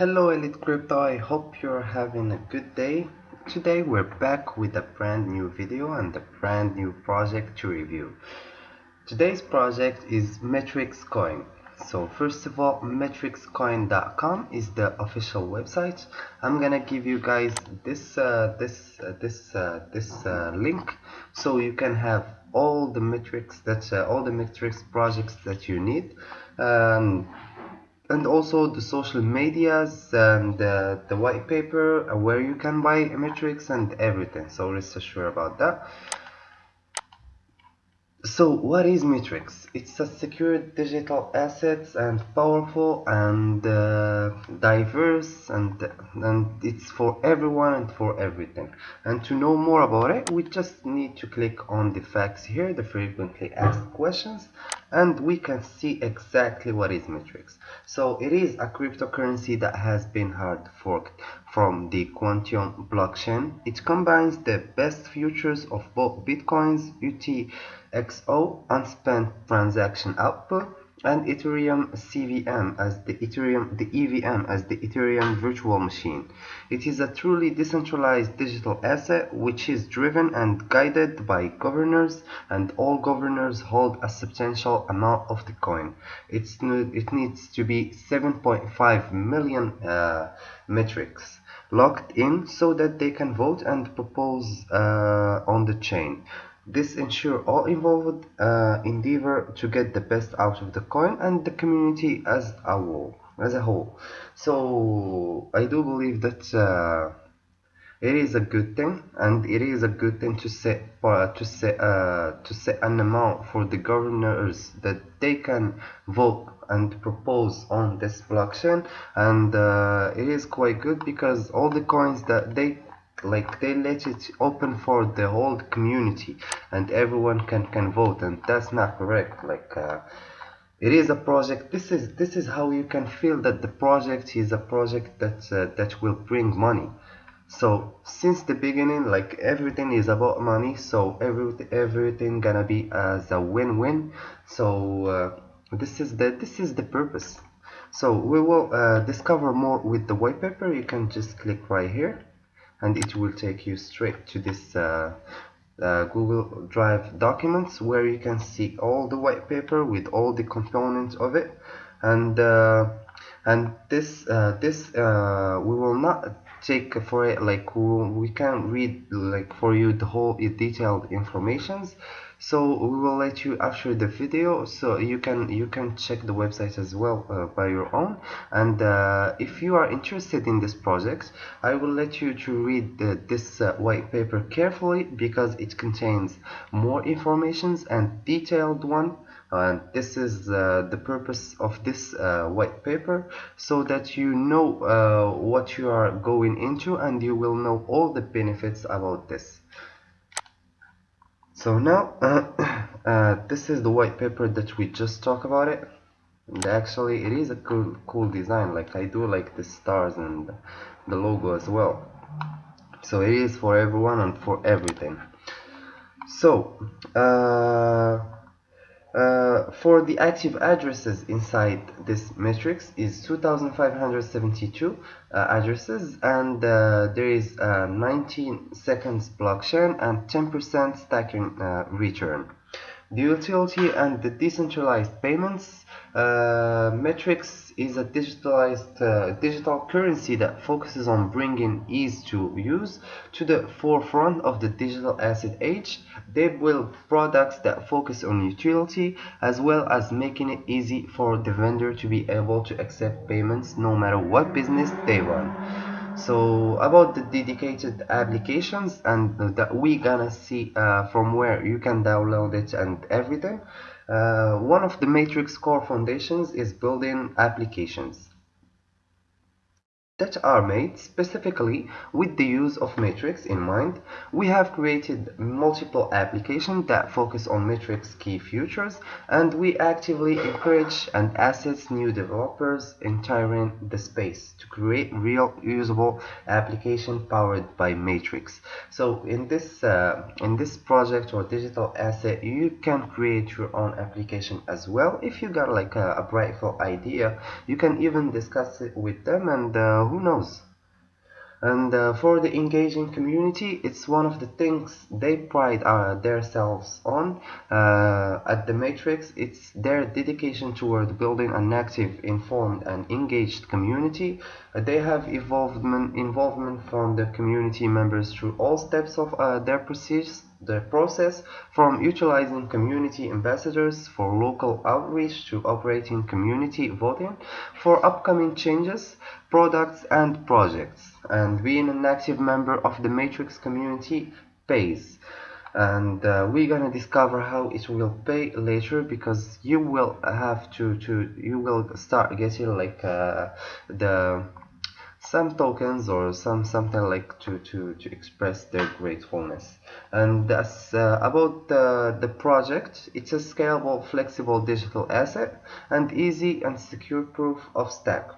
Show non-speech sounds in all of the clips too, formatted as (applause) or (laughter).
Hello Elite Crypto, I hope you're having a good day. Today we're back with a brand new video and a brand new project to review. Today's project is Metrix Coin. So first of all, metrixcoin.com is the official website. I'm gonna give you guys this uh, this uh, this uh, this uh, link so you can have all the Metrix that uh, all the Metrix projects that you need. Um, and also the social medias and uh, the white paper uh, where you can buy Metrix and everything. So rest assured about that so what is Metrix? It's a secure digital assets and powerful and uh, diverse and and it's for everyone and for everything. And to know more about it, we just need to click on the facts here, the frequently asked questions, and we can see exactly what is Metrix. So it is a cryptocurrency that has been hard forked from the Qtum blockchain. It combines the best features of both Bitcoins, UT XO unspent transaction output and Ethereum CVM as the Ethereum the EVM as the Ethereum virtual machine. It is a truly decentralized digital asset which is driven and guided by governors and all governors hold a substantial amount of the coin. It's it needs to be 7.5 million uh, Metrix locked in so that they can vote and propose uh, on the chain. This ensures all involved uh, endeavor to get the best out of the coin and the community as a whole. As a whole, so I do believe that uh, it is a good thing, and it is a good thing to set uh, to set uh, to set an amount for the governors that they can vote and propose on this blockchain, and uh, it is quite good because all the coins that they like they let it open for the whole community and everyone can can vote and that's not correct. Like uh, it is a project this is this is how you can feel that the project is a project that uh, that will bring money. So since the beginning like everything is about money so everything everything gonna be as a win-win. So uh, this is the this is the purpose. So we will uh, discover more with the white paper. You can just click right here and it will take you straight to this uh, uh, Google Drive documents where you can see all the white paper with all the components of it. And uh, and this uh, this uh, we will not take for it like we can read like for you the whole detailed informations so we will let you after the video so you can you can check the website as well uh, by your own. And uh, if you are interested in this project I will let you to read the, this uh, white paper carefully because it contains more informations and detailed one. And this is uh, the purpose of this uh, white paper so that you know uh, what you are going into and you will know all the benefits about this so now (clears throat) uh, this is the white paper that we just talked about it. And actually it is a cool cool design. Like I do like the stars and the logo as well. So it is for everyone and for everything. So uh, uh, for the active addresses inside this matrix is 2572 uh, addresses and uh, there is 19 seconds blockchain and 10% stacking uh, return. The utility and the decentralized payments uh, Metrix is a digitalized uh, digital currency that focuses on bringing ease to use to the forefront of the digital asset age. They build products that focus on utility as well as making it easy for the vendor to be able to accept payments no matter what business they run so about the dedicated applications and that we gonna see uh, from where you can download it and everything uh, one of the matrix core foundations is building applications that are made specifically with the use of Matrix in mind. We have created multiple applications that focus on Matrix key features and we actively encourage and assist new developers entering the space to create real usable application powered by Matrix. So in this uh, in this project or digital asset you can create your own application as well if you got like a, a idea you can even discuss it with them and uh, who knows? And uh, for the engaging community it's one of the things they pride uh, themselves on uh, at the matrix. It's their dedication toward building an active informed and engaged community. They have involvement involvement from the community members through all steps of uh, their process the process from utilizing community ambassadors for local outreach to operating community voting for upcoming changes, products and projects and being an active member of the Matrix community pays and uh, we're gonna discover how it will pay later because you will have to to you will start getting like uh, the some tokens or some something like to to to express their gratefulness. And that's uh, about the the project. It's a scalable flexible digital asset and easy and secure proof of stake.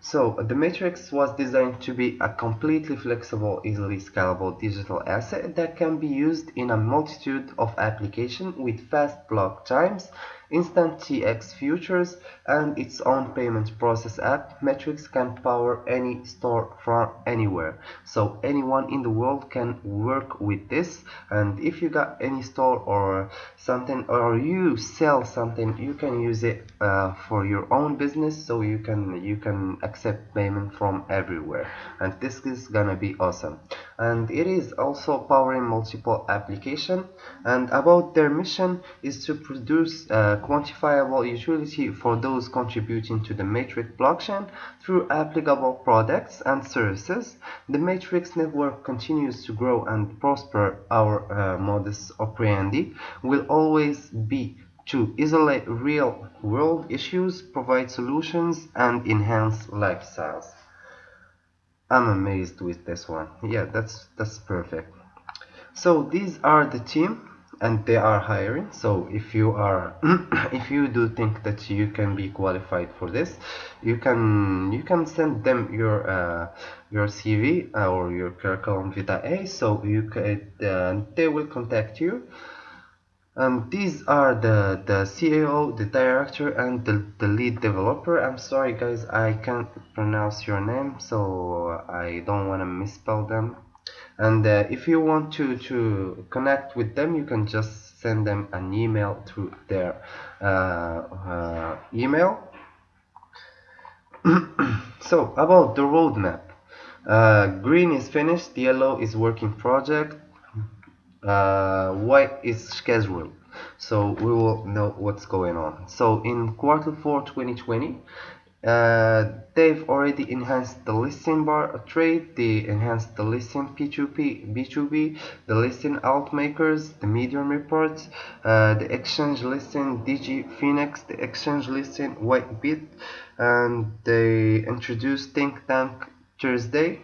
So the matrix was designed to be a completely flexible easily scalable digital asset that can be used in a multitude of applications with fast block times Instant TX Futures and its own payment process app, Matrix can power any store from anywhere. So anyone in the world can work with this. And if you got any store or something or you sell something you can use it uh, for your own business. So you can you can accept payment from everywhere. And this is gonna be awesome and it is also powering multiple applications and about their mission is to produce quantifiable utility for those contributing to the Matrix blockchain through applicable products and services. The Matrix network continues to grow and prosper. Our uh, modus operandi will always be to isolate real world issues, provide solutions, and enhance lifestyles. I'm amazed with this one. Yeah, that's that's perfect. So these are the team and they are hiring so if you are (clears throat) if you do think that you can be qualified for this you can you can send them your uh, your CV or your curriculum vitae so you could uh, they will contact you and these are the the CEO the director and the, the lead developer. I'm sorry guys I can't pronounce your name so I don't want to misspell them. And uh, if you want to to connect with them you can just send them an email through their uh, uh, email. (clears throat) So about the roadmap. Uh, green is finished yellow is working project uh, white is scheduled? So we will know what's going on. So in quarter 4 2020 uh, they've already enhanced the listing bar trade, they enhanced the listing P2P, B2B, the listing alt makers, the medium reports, uh, the exchange listing DG Phoenix, the exchange listing Whitebit, and they introduced Think Tank Thursday,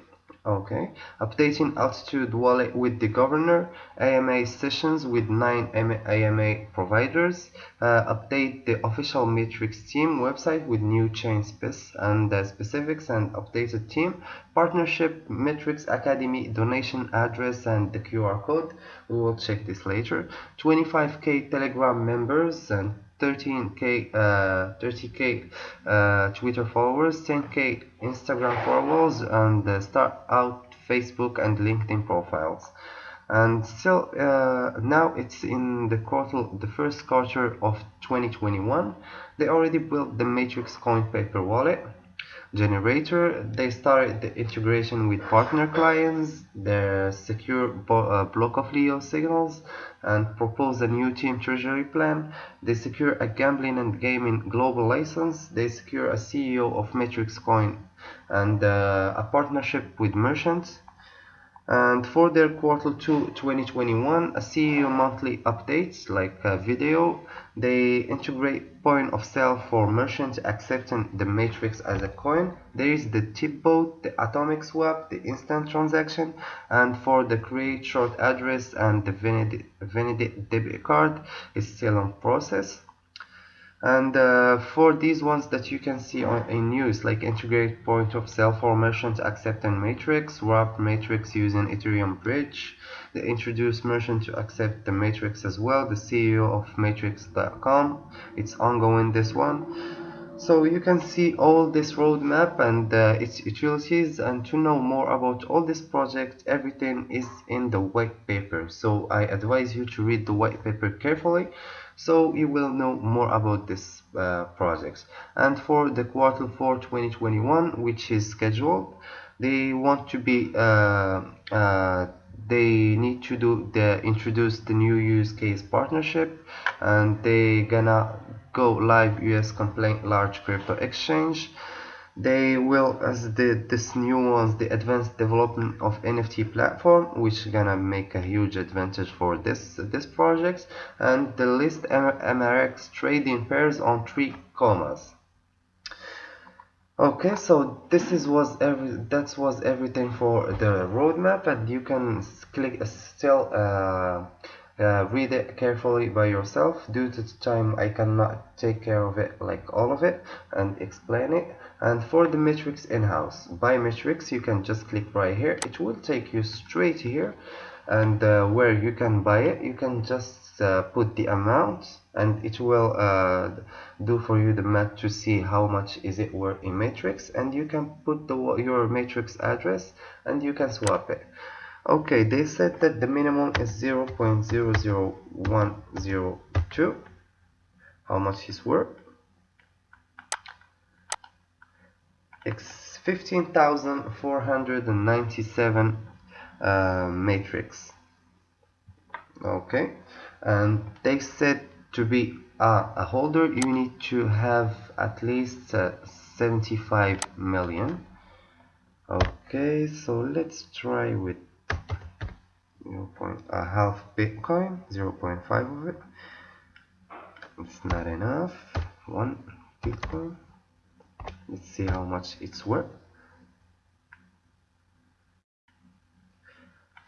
Okay, updating Altitude wallet with the governor, AMA sessions with 9 AMA providers, uh, update the official Matrix team website with new chain specs and uh, specifics and updated team, partnership, Matrix Academy donation address and the QR code, we will check this later, 25k Telegram members and 13k uh, 30k uh, Twitter followers 10k Instagram followers and uh, start out Facebook and LinkedIn profiles. And still uh, now it's in the quarter the first quarter of 2021 they already built the matrix coin paper wallet generator they started the integration with partner clients their secure uh, block of leo signals and propose a new team treasury plan. They secure a gambling and gaming global license. They secure a CEO of Matrix Coin and uh, a partnership with merchants. And for their quarter 2 2021 a CEO monthly updates like video they integrate point of sale for merchants accepting the matrix as a coin. There is the tip bot the atomic swap the instant transaction and for the create short address and the Vened debit card is still on process and uh, for these ones that you can see on, in news like integrate point of sale for merchant accepting matrix wrap matrix using ethereum bridge. They introduce merchant to accept the matrix as well the ceo of matrix.com it's ongoing this one. So you can see all this roadmap and uh, its utilities. And to know more about all this project everything is in the white paper. So i advise you to read the white paper carefully so you will know more about this uh, projects. And for the quarter 4 2021 which is scheduled they want to be uh, uh, they need to do the introduce the new use case partnership and they gonna go live us complaint large crypto exchange they will as the this new ones the advanced development of nft platform which gonna make a huge advantage for this this project and the list mrx trading pairs on three commas. Okay so this is was every that was everything for the roadmap and you can click uh, still uh, uh, read it carefully by yourself. Due to the time I cannot take care of it like all of it and explain it. And for the matrix in-house by matrix you can just click right here. It will take you straight here and uh, where you can buy it. You can just uh, put the amount and it will uh, do for you the math to see how much is it worth in matrix. And you can put the your matrix address and you can swap it okay they said that the minimum is 0 0.00102 how much is worth? It's 15,497 uh, matrix. Okay and they said to be uh, a holder you need to have at least uh, 75 million. Okay so let's try with 0. Point, a half Bitcoin, 0.5 of it. It's not enough. One Bitcoin. Let's see how much it's worth.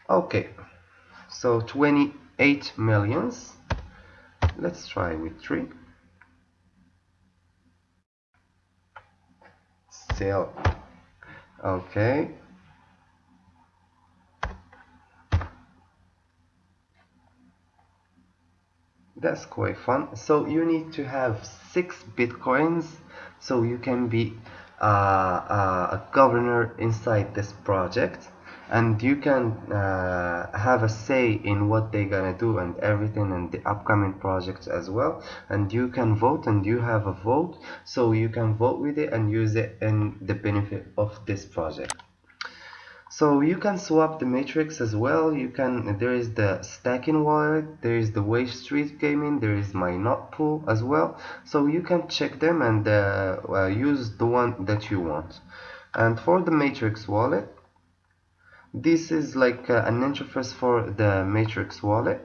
Okay, so 28 millions. Let's try with three. Still, okay. That's quite fun. So you need to have six bitcoins so you can be uh, uh, a governor inside this project. And you can uh, have a say in what they're gonna do and everything and the upcoming projects as well. And you can vote and you have a vote. So you can vote with it and use it in the benefit of this project so you can swap the matrix as well. You can there is the stacking wallet there is the wave street gaming there is my not pool as well. So you can check them and uh, uh, use the one that you want. And for the matrix wallet this is like uh, an interface for the matrix wallet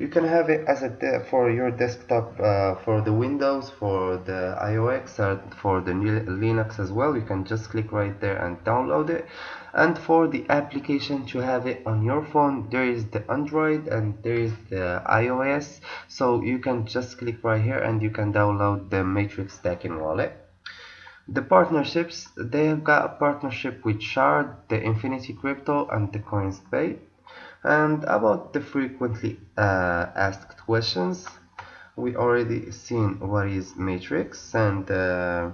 you can have it as a for your desktop uh, for the Windows for the iOS and for the Linux as well. You can just click right there and download it. And for the application to have it on your phone there is the Android and there is the iOS. So you can just click right here and you can download the Matrix Stacking wallet. The partnerships they have got a partnership with Shard, the Infinity Crypto and the Coinspay and about the frequently uh, asked questions we already seen what is matrix and uh,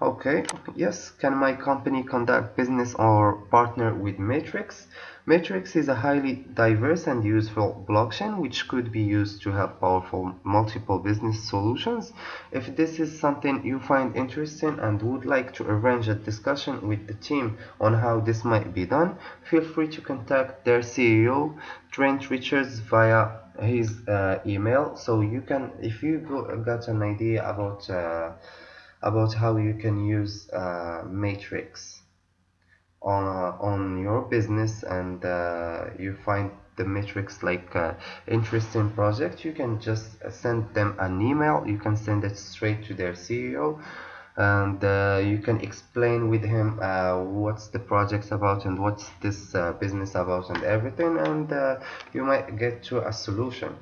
okay yes can my company conduct business or partner with matrix Matrix is a highly diverse and useful blockchain which could be used to help powerful multiple business solutions. If this is something you find interesting and would like to arrange a discussion with the team on how this might be done, feel free to contact their CEO, Trent Richards, via his uh, email. So you can, if you go, got an idea about uh, about how you can use uh, Matrix on uh, on your business and uh, you find the Metrix like uh, interesting project you can just send them an email. You can send it straight to their CEO and uh, you can explain with him uh, what's the project about and what's this business about and everything and you might get to a solution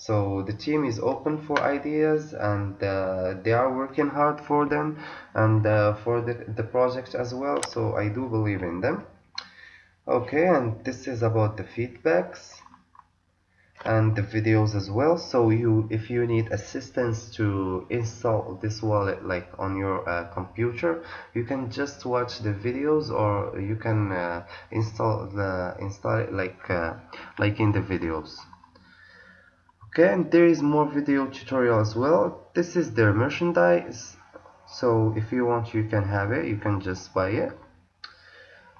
so the team is open for ideas and uh, they are working hard for them and uh, for the, the project as well. So I do believe in them. Okay and this is about the feedbacks and the videos as well. So you if you need assistance to install this wallet like on your uh, computer you can just watch the videos or you can uh, install the install it like uh, like in the videos okay and there is more video tutorial as well. This is their merchandise so if you want you can have it. You can just buy it.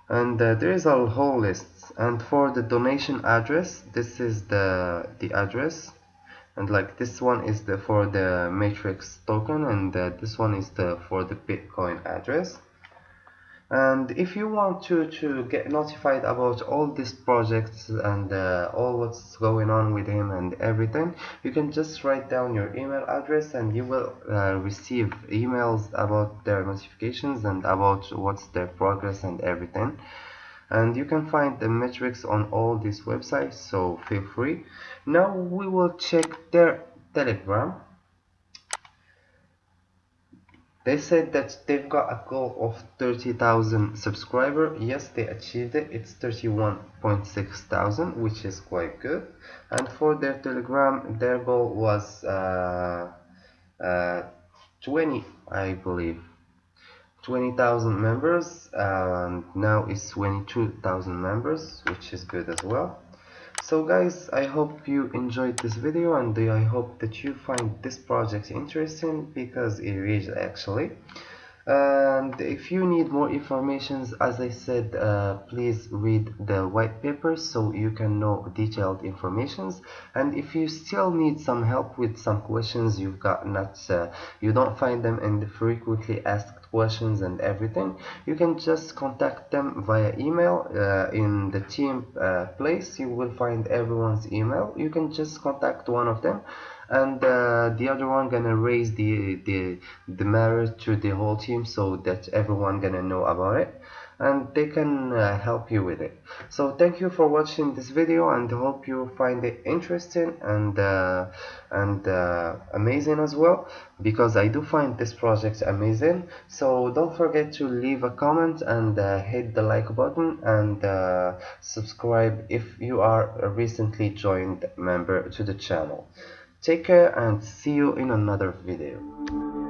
And uh, there is a whole list. And for the donation address this is the the address. And like this one is the for the matrix token and uh, this one is the for the bitcoin address and if you want to to get notified about all these projects and uh, all what's going on with him and everything you can just write down your email address and you will uh, receive emails about their notifications and about what's their progress and everything. And you can find the Metrix on all these websites so feel free. Now we will check their telegram they said that they've got a goal of 30,000 subscriber. Yes they achieved it. It's 31.6 thousand which is quite good. And for their telegram their goal was uh, uh, 20 I believe. 20,000 members and now it's 22,000 members which is good as well so guys i hope you enjoyed this video and i hope that you find this project interesting? Because it is actually. And if you need more information as I said uh, please read the white paper so you can know detailed informations and if you still need some help with some questions you've got not uh, you don't find them in the frequently asked questions and everything you can just contact them via email uh, in the team uh, place. You will find everyone's email. You can just contact one of them and uh, the other one gonna raise the the the matter to the whole team so that everyone gonna know about it and they can uh, help you with it. So thank you for watching this video and hope you find it interesting and uh, and uh, amazing as well because I do find this project amazing. So don't forget to leave a comment and uh, hit the like button and uh, subscribe if you are a recently joined member to the channel. Take care and see you in another video